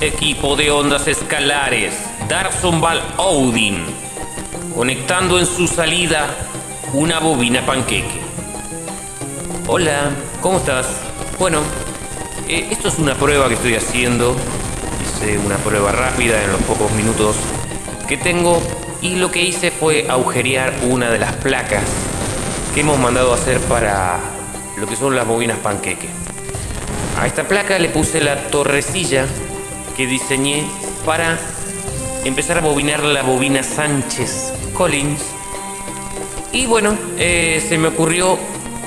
equipo de ondas escalares, Darsonval Odin, conectando en su salida una bobina panqueque. Hola, ¿cómo estás? Bueno, eh, esto es una prueba que estoy haciendo. Hice una prueba rápida en los pocos minutos que tengo y lo que hice fue agujerear una de las placas que hemos mandado a hacer para lo que son las bobinas panqueque. A esta placa le puse la torrecilla que diseñé para empezar a bobinar la bobina Sánchez Collins. Y bueno, eh, se me ocurrió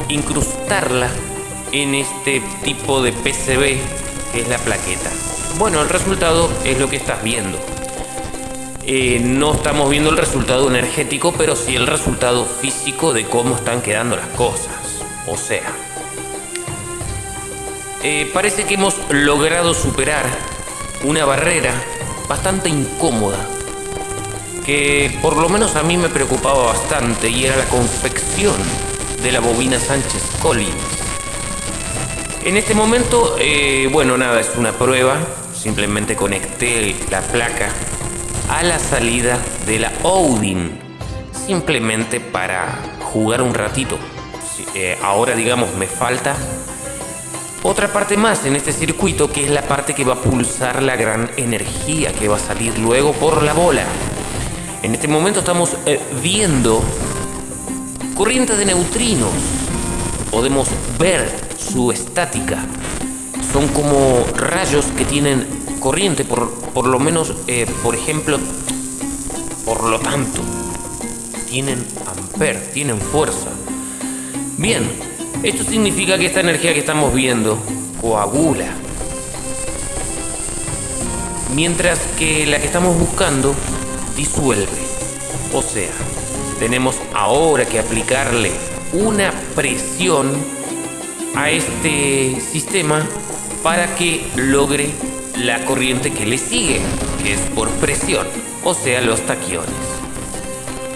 incrustarla en este tipo de PCB que es la plaqueta. Bueno, el resultado es lo que estás viendo. Eh, no estamos viendo el resultado energético, pero sí el resultado físico de cómo están quedando las cosas. O sea, eh, parece que hemos logrado superar una barrera bastante incómoda que por lo menos a mí me preocupaba bastante y era la confección de la bobina Sánchez Collins. En este momento, eh, bueno, nada, es una prueba. Simplemente conecté la placa a la salida de la Odin. Simplemente para jugar un ratito. Eh, ahora, digamos, me falta otra parte más en este circuito que es la parte que va a pulsar la gran energía que va a salir luego por la bola. En este momento estamos eh, viendo corrientes de neutrinos. Podemos ver su estática. Son como rayos que tienen corriente, por, por lo menos, eh, por ejemplo, por lo tanto, tienen amper, tienen fuerza. Bien, esto significa que esta energía que estamos viendo coagula. Mientras que la que estamos buscando disuelve. O sea, tenemos ahora que aplicarle una presión a este sistema para que logre la corriente que le sigue, que es por presión, o sea, los taquiones.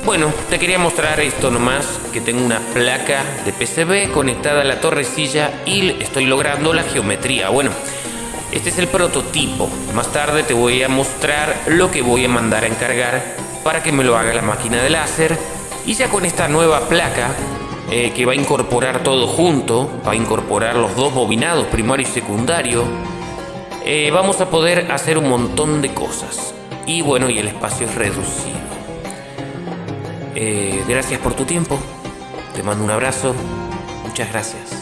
Bueno, te quería mostrar esto nomás, que tengo una placa de PCB conectada a la torrecilla y estoy logrando la geometría. Bueno, este es el prototipo. Más tarde te voy a mostrar lo que voy a mandar a encargar para que me lo haga la máquina de láser. Y ya con esta nueva placa eh, que va a incorporar todo junto, va a incorporar los dos bobinados, primario y secundario, eh, vamos a poder hacer un montón de cosas. Y bueno, y el espacio es reducido. Eh, gracias por tu tiempo. Te mando un abrazo. Muchas gracias.